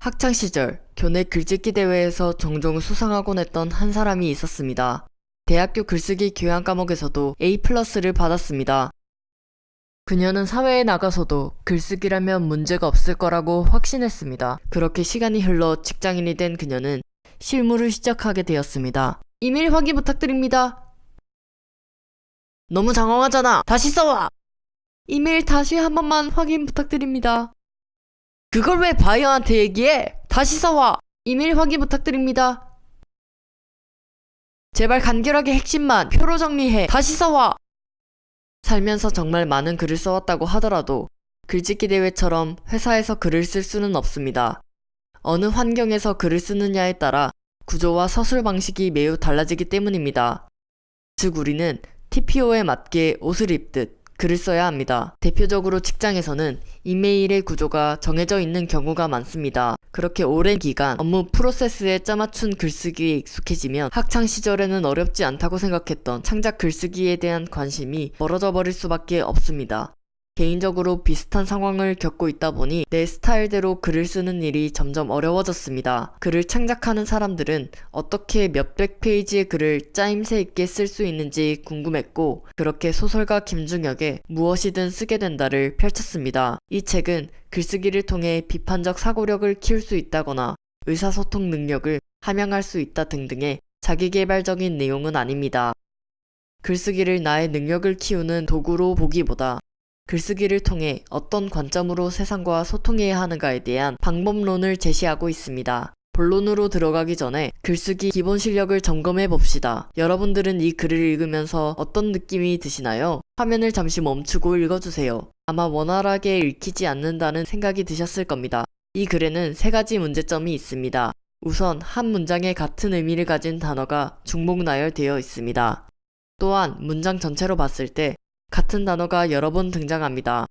학창시절 교내 글짓기 대회에서 종종 수상하곤 했던 한 사람이 있었습니다. 대학교 글쓰기 교양 과목에서도 A 플러스를 받았습니다. 그녀는 사회에 나가서도 글쓰기라면 문제가 없을 거라고 확신했습니다. 그렇게 시간이 흘러 직장인이 된 그녀는 실무를 시작하게 되었습니다. 이메일 확인 부탁드립니다. 너무 장황하잖아. 다시 써와. 이메일 다시 한 번만 확인 부탁드립니다. 그걸 왜 바이어한테 얘기해? 다시 써와. 이메일 확인 부탁드립니다. 제발 간결하게 핵심만 표로 정리해. 다시 써와. 살면서 정말 많은 글을 써왔다고 하더라도 글짓기 대회처럼 회사에서 글을 쓸 수는 없습니다. 어느 환경에서 글을 쓰느냐에 따라 구조와 서술 방식이 매우 달라지기 때문입니다. 즉 우리는 TPO에 맞게 옷을 입듯 글을 써야 합니다. 대표적으로 직장에서는 이메일의 구조가 정해져 있는 경우가 많습니다. 그렇게 오랜 기간 업무 프로세스에 짜맞춘 글쓰기에 익숙해지면 학창 시절에는 어렵지 않다고 생각했던 창작 글쓰기에 대한 관심이 멀어져 버릴 수밖에 없습니다. 개인적으로 비슷한 상황을 겪고 있다 보니 내 스타일대로 글을 쓰는 일이 점점 어려워졌습니다. 글을 창작하는 사람들은 어떻게 몇백 페이지의 글을 짜임새 있게 쓸 수 있는지 궁금했고 그렇게 소설가 김중혁의 무엇이든 쓰게 된다를 펼쳤습니다. 이 책은 글쓰기를 통해 비판적 사고력을 키울 수 있다거나 의사소통 능력을 함양할 수 있다 등등의 자기개발적인 내용은 아닙니다. 글쓰기를 나의 능력을 키우는 도구로 보기보다 글쓰기를 통해 어떤 관점으로 세상과 소통해야 하는가에 대한 방법론을 제시하고 있습니다. 본론으로 들어가기 전에 글쓰기 기본 실력을 점검해 봅시다. 여러분들은 이 글을 읽으면서 어떤 느낌이 드시나요? 화면을 잠시 멈추고 읽어주세요. 아마 원활하게 읽히지 않는다는 생각이 드셨을 겁니다. 이 글에는 세 가지 문제점이 있습니다. 우선 한 문장에 같은 의미를 가진 단어가 중복 나열되어 있습니다. 또한 문장 전체로 봤을 때 같은 단어가 여러 번 등장합니다.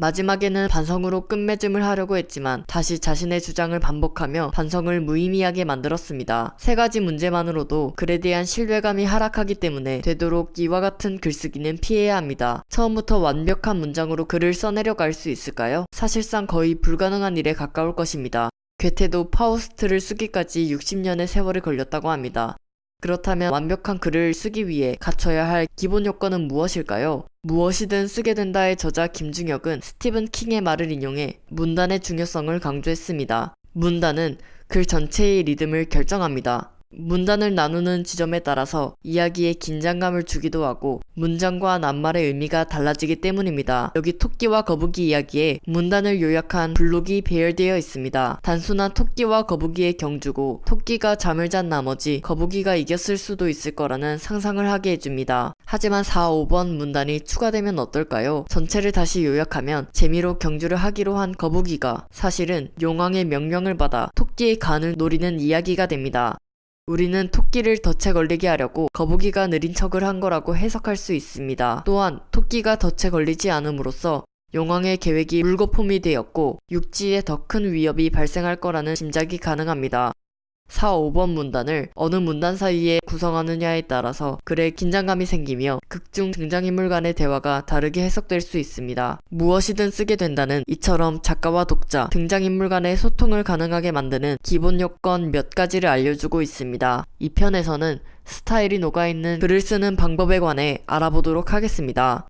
마지막에는 반성으로 끝맺음을 하려고 했지만 다시 자신의 주장을 반복하며 반성을 무의미하게 만들었습니다. 세 가지 문제만으로도 글에 대한 신뢰감이 하락하기 때문에 되도록 이와 같은 글쓰기는 피해야 합니다. 처음부터 완벽한 문장으로 글을 써내려 갈수 있을까요? 사실상 거의 불가능한 일에 가까울 것입니다. 괴테도 파우스트를 쓰기까지 60년의 세월이 걸렸다고 합니다. 그렇다면 완벽한 글을 쓰기 위해 갖춰야 할 기본 요건은 무엇일까요? 무엇이든 쓰게 된다의 저자 김중혁은 스티븐 킹의 말을 인용해 문단의 중요성을 강조했습니다. 문단은 글 전체의 리듬을 결정합니다. 문단을 나누는 지점에 따라서 이야기에 긴장감을 주기도 하고 문장과 낱말의 의미가 달라지기 때문입니다. 여기 토끼와 거북이 이야기에 문단을 요약한 블록이 배열되어 있습니다. 단순한 토끼와 거북이의 경주고 토끼가 잠을 잔 나머지 거북이가 이겼을 수도 있을 거라는 상상을 하게 해줍니다. 하지만 4, 5번 문단이 추가되면 어떨까요? 전체를 다시 요약하면 재미로 경주를 하기로 한 거북이가 사실은 용왕의 명령을 받아 토끼의 간을 노리는 이야기가 됩니다. 우리는 토끼를 덫에 걸리게 하려고 거북이가 느린 척을 한 거라고 해석할 수 있습니다. 또한 토끼가 덫에 걸리지 않음으로써 용왕의 계획이 물거품이 되었고 육지에 더 큰 위협이 발생할 거라는 짐작이 가능합니다. 4, 5번 문단을 어느 문단 사이에 구성하느냐에 따라서 글에 긴장감이 생기며 극중 등장인물 간의 대화가 다르게 해석될 수 있습니다. 무엇이든 쓰게 된다는 이처럼 작가와 독자, 등장인물 간의 소통을 가능하게 만드는 기본 요건 몇 가지를 알려주고 있습니다. 이 편에서는 스타일이 녹아있는 글을 쓰는 방법에 관해 알아보도록 하겠습니다.